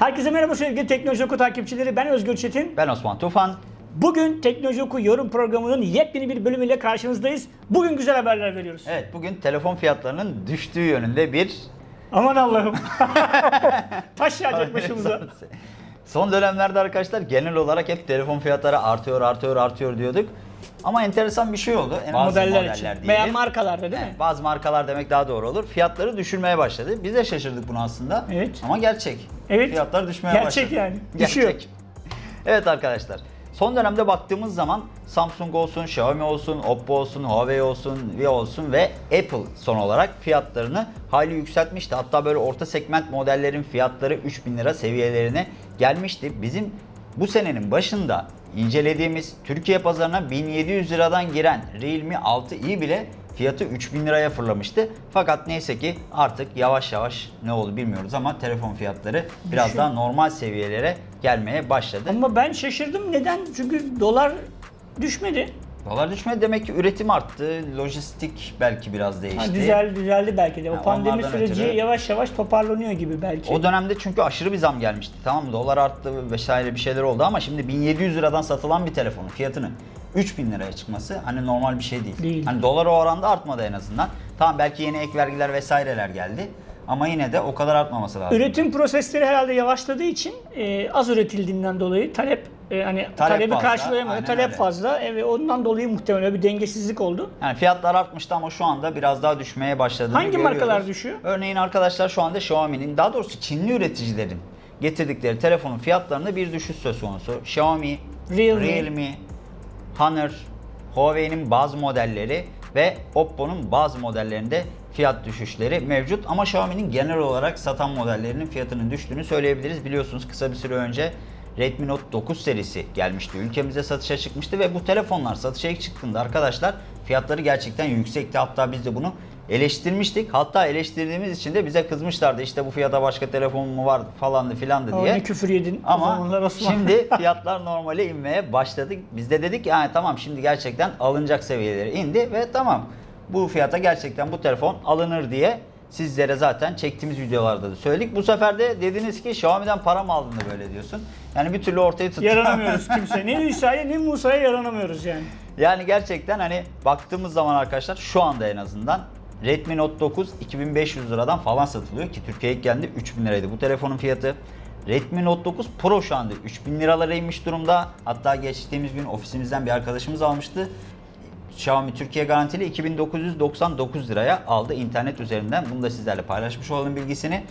Herkese merhaba sevgili Teknoloji Oku takipçileri. Ben Özgür Çetin. Ben Osman Tufan. Bugün Teknoloji Oku yorum programının yepyeni bir bölümüyle karşınızdayız. Bugün güzel haberler veriyoruz. Evet bugün telefon fiyatlarının düştüğü yönünde bir Aman Allah'ım. Taş yağacak başımıza. Son dönemlerde arkadaşlar genel olarak hep telefon fiyatları artıyor, artıyor, artıyor diyorduk. Ama enteresan bir şey oldu. En bazı Modeller için. diyelim. Veya markalarda değil mi? Bazı markalar demek daha doğru olur. Fiyatları düşürmeye başladı. Biz de şaşırdık buna aslında. Evet. Ama gerçek. Evet. Fiyatlar düşmeye Gerçek başladı. yani. Düşüyor. Evet arkadaşlar. Son dönemde baktığımız zaman Samsung olsun, Xiaomi olsun, Oppo olsun, Huawei olsun, Vivo olsun ve Apple son olarak fiyatlarını hayli yükseltmişti. Hatta böyle orta segment modellerin fiyatları 3000 lira seviyelerine gelmişti. Bizim bu senenin başında incelediğimiz Türkiye pazarına 1700 liradan giren Realme 6i bile fiyatı 3000 liraya fırlamıştı. Fakat neyse ki artık yavaş yavaş ne oldu bilmiyoruz ama telefon fiyatları biraz daha normal seviyelere gelmeye başladı. Ama ben şaşırdım. Neden? Çünkü dolar düşmedi. Dolar düşmedi demek ki üretim arttı, lojistik belki biraz değişti. Ha, düzel, düzeldi belki de. O Ha, pandemi süreci ötürü- yavaş yavaş toparlanıyor gibi belki. O dönemde çünkü aşırı bir zam gelmişti. Tamam mı? Dolar arttı vesaire bir şeyler oldu ama şimdi 1700 liradan satılan bir telefonun fiyatının 3000 liraya çıkması hani normal bir şey değil. Değil. Hani dolar o oranda artmadı en azından. Tamam belki yeni ek vergiler vesaireler geldi. Ama yine de o kadar artmaması lazım. Üretim prosesleri herhalde yavaşladığı için e, az üretildiğinden dolayı talep e, hani Talep talebi fazla, karşılayamıyor. aynen Talep öyle. fazla e, ve ondan dolayı muhtemelen bir dengesizlik oldu. Yani fiyatlar artmıştı ama şu anda biraz daha düşmeye başladığını Hangi görüyoruz. markalar düşüyor? Örneğin arkadaşlar şu anda Xiaomi'nin daha doğrusu Çinli üreticilerin getirdikleri telefonun fiyatlarında bir düşüş söz konusu. Xiaomi, Realme. Realme, Honor, Huawei'nin bazı modelleri ve Oppo'nun bazı modellerinde fiyat düşüşleri mevcut. Ama Xiaomi'nin genel olarak satan modellerinin fiyatının düştüğünü söyleyebiliriz. Biliyorsunuz kısa bir süre önce Redmi Note 9 serisi gelmişti. Ülkemize satışa çıkmıştı ve bu telefonlar satışa ilk çıktığında arkadaşlar fiyatları gerçekten yüksekti. Hatta biz de bunu eleştirmiştik. Hatta eleştirdiğimiz için de bize kızmışlardı. İşte bu fiyata başka telefon mu var falandı filandı diye. ne küfür yedin Ama şimdi fiyatlar normale inmeye başladı. Biz de dedik yani tamam şimdi gerçekten alınacak seviyelere indi ve tamam bu fiyata gerçekten bu telefon alınır diye sizlere zaten çektiğimiz videolarda da söyledik. Bu sefer de dediniz ki Xiaomi'den para mı aldın da böyle diyorsun. Yani bir türlü ortaya tuttu. yaranamıyoruz kimse. Ne İsa'ya ne Musa'ya yaranamıyoruz yani. Yani gerçekten hani baktığımız zaman arkadaşlar şu anda en azından Redmi Note 9 2500 liradan falan satılıyor ki Türkiye'ye geldi 3000 liraydı bu telefonun fiyatı. Redmi Note 9 Pro şu anda 3000 liralara inmiş durumda. Hatta geçtiğimiz gün ofisimizden bir arkadaşımız almıştı. Xiaomi Türkiye garantili 2999 liraya aldı internet üzerinden. Bunu da sizlerle paylaşmış olalım bilgisini.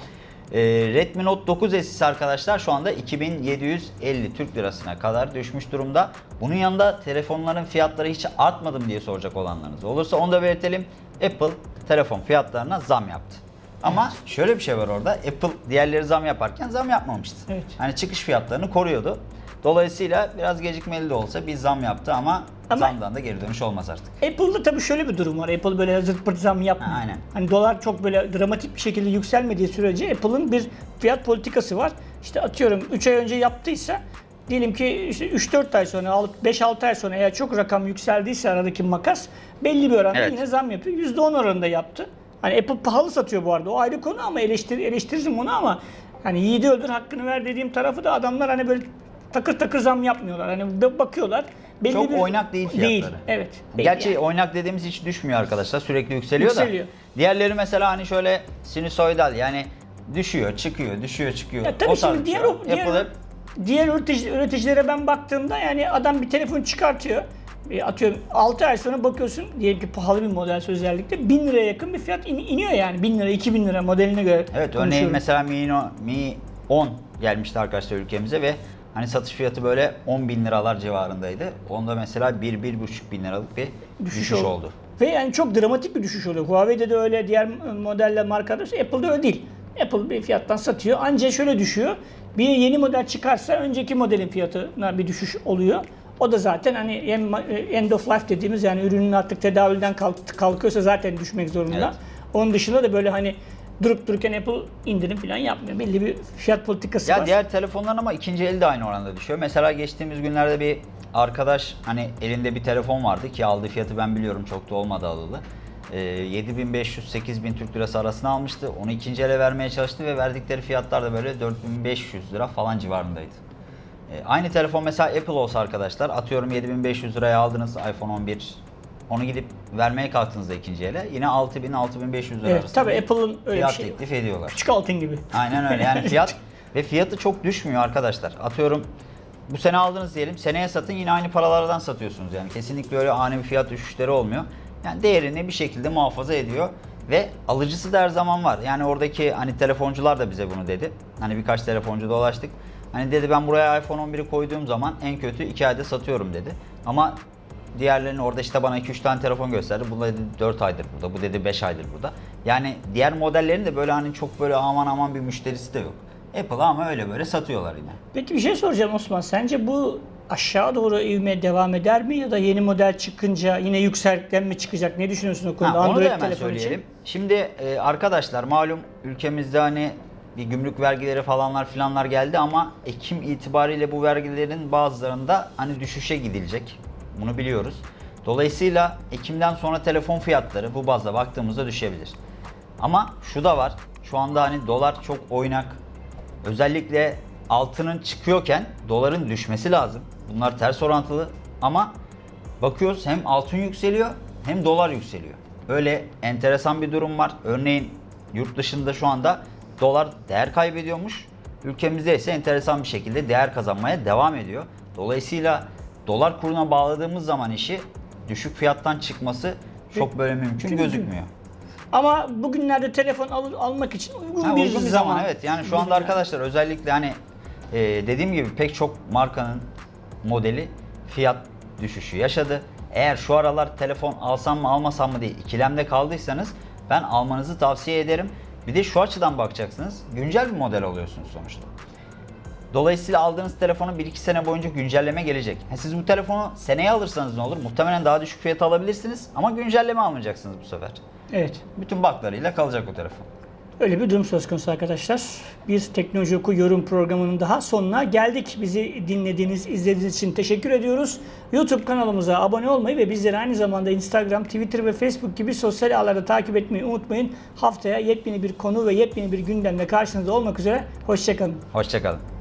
Ee, Redmi Note 9 S'si arkadaşlar şu anda 2750 Türk lirasına kadar düşmüş durumda. Bunun yanında telefonların fiyatları hiç artmadı mı diye soracak olanlarınız olursa onu da belirtelim. Apple telefon fiyatlarına zam yaptı. Ama şöyle bir şey var orada. Apple diğerleri zam yaparken zam yapmamıştı. Evet. Hani çıkış fiyatlarını koruyordu. Dolayısıyla biraz gecikmeli de olsa bir zam yaptı ama, Ama- zamdan da geri dönüş olmaz artık. Apple'da tabii şöyle bir durum var. Apple böyle zırt pırt zam yapmıyor. Ha, aynen. Hani dolar çok böyle dramatik bir şekilde yükselmediği sürece Apple'ın bir fiyat politikası var. İşte atıyorum 3 ay önce yaptıysa diyelim ki işte 3-4 ay sonra, 5-6 ay sonra eğer çok rakam yükseldiyse aradaki makas belli bir oranda Evet. yine zam yapıyor. %10 oranında yaptı. Hani Apple pahalı satıyor bu arada. O ayrı konu ama eleştir, eleştiririm onu ama hani yiğidi öldür hakkını ver dediğim tarafı da adamlar hani böyle takır takır zam yapmıyorlar. Hani bakıyorlar. Belli Çok bir... oynak değil fiyatları. Değil. Evet. belli Gerçi yani. oynak dediğimiz hiç düşmüyor arkadaşlar. Sürekli yükseliyor, Yükseliyor. da. Diğerleri mesela hani şöyle sinüsoidal yani düşüyor, çıkıyor, düşüyor, çıkıyor. Ya tabii O şimdi diğer, şey. diğer, hep diğer üretici, üreticilere ben baktığımda yani adam bir telefon çıkartıyor. E, Atıyorum 6 ay sonra bakıyorsun diyelim ki pahalı bir model özellikle 1000 liraya yakın bir fiyat in- iniyor yani 1000 lira 2000 lira modeline göre. Evet örneğin mesela Mi, Mi 10 gelmişti arkadaşlar ülkemize ve hani satış fiyatı böyle 10 bin liralar civarındaydı. Onda mesela 1-1,5 bin liralık bir düşüş, oldu. oldu. Ve yani çok dramatik bir düşüş oluyor. Huawei'de de öyle, diğer modeller markalarda Apple'da öyle değil. Apple bir fiyattan satıyor. Ancak şöyle düşüyor. Bir yeni model çıkarsa önceki modelin fiyatına bir düşüş oluyor. O da zaten hani en- end of life dediğimiz yani ürünün artık tedavülden kalk- kalkıyorsa zaten düşmek zorunda. Evet. Onun dışında da böyle hani durup dururken Apple indirim falan yapmıyor. Belli bir fiyat politikası Ya var. diğer telefonların ama ikinci eli de aynı oranda düşüyor. Mesela geçtiğimiz günlerde bir arkadaş hani elinde bir telefon vardı ki aldığı fiyatı ben biliyorum çok da olmadı alalı. e, 7500-8000 Türk Lirası arasında almıştı. Onu ikinci ele vermeye çalıştı ve verdikleri fiyatlar da böyle 4500 lira falan civarındaydı. E, aynı telefon mesela Apple olsa arkadaşlar atıyorum 7500 liraya aldınız iPhone 11 onu gidip vermeye kalktığınızda ikinci ele yine 6000-6500 lira Evet, tabii bir Apple'ın öyle bir fiyat şeyi var. teklif ediyorlar. Küçük altın gibi. Aynen öyle yani fiyat ve fiyatı çok düşmüyor arkadaşlar. Atıyorum bu sene aldınız diyelim seneye satın yine aynı paralardan satıyorsunuz yani kesinlikle öyle ani bir fiyat düşüşleri olmuyor. Yani değerini bir şekilde muhafaza ediyor ve alıcısı da her zaman var. Yani oradaki hani telefoncular da bize bunu dedi. Hani birkaç telefoncu dolaştık. Hani dedi ben buraya iPhone 11'i koyduğum zaman en kötü 2 ayda satıyorum dedi. Ama diğerlerinin orada işte bana 2-3 tane telefon gösterdi. Bu dedi 4 aydır burada, bu dedi 5 aydır burada. Yani diğer modellerin de böyle hani çok böyle aman aman bir müşterisi de yok. Apple ama öyle böyle satıyorlar yine. Peki bir şey soracağım Osman. Sence bu aşağı doğru ivmeye devam eder mi ya da yeni model çıkınca yine yükselten mi çıkacak? Ne düşünüyorsun o konuda? Ha, onu da Android hemen söyleyelim. için. Şimdi e, arkadaşlar malum ülkemizde hani bir gümrük vergileri falanlar filanlar geldi ama Ekim itibariyle bu vergilerin bazılarında hani düşüşe gidilecek. Bunu biliyoruz. Dolayısıyla Ekim'den sonra telefon fiyatları bu bazda baktığımızda düşebilir. Ama şu da var. Şu anda hani dolar çok oynak. Özellikle altının çıkıyorken doların düşmesi lazım. Bunlar ters orantılı ama bakıyoruz hem altın yükseliyor hem dolar yükseliyor. Öyle enteresan bir durum var. Örneğin yurt dışında şu anda dolar değer kaybediyormuş. Ülkemizde ise enteresan bir şekilde değer kazanmaya devam ediyor. Dolayısıyla dolar kuruna bağladığımız zaman işi düşük fiyattan çıkması çok böyle mümkün gözükmüyor. Ama bugünlerde telefon al- almak için uygun Ha, bir uygun bir zaman. evet. Yani şu anda arkadaşlar özellikle hani e, dediğim gibi pek çok markanın modeli fiyat düşüşü yaşadı. Eğer şu aralar telefon alsam mı almasam mı diye ikilemde kaldıysanız ben almanızı tavsiye ederim. Bir de şu açıdan bakacaksınız. Güncel bir model alıyorsunuz sonuçta. Dolayısıyla aldığınız telefonu 1-2 sene boyunca güncelleme gelecek. Siz bu telefonu seneye alırsanız ne olur? Muhtemelen daha düşük fiyata alabilirsiniz ama güncelleme almayacaksınız bu sefer. Evet. Bütün baklarıyla kalacak o telefon. Öyle bir durum söz konusu arkadaşlar. Bir Teknoloji Oku yorum programının daha sonuna geldik. Bizi dinlediğiniz, izlediğiniz için teşekkür ediyoruz. YouTube kanalımıza abone olmayı ve bizleri aynı zamanda Instagram, Twitter ve Facebook gibi sosyal ağlarda takip etmeyi unutmayın. Haftaya yepyeni bir konu ve yepyeni bir gündemle karşınızda olmak üzere. Hoşçakalın. Hoşçakalın.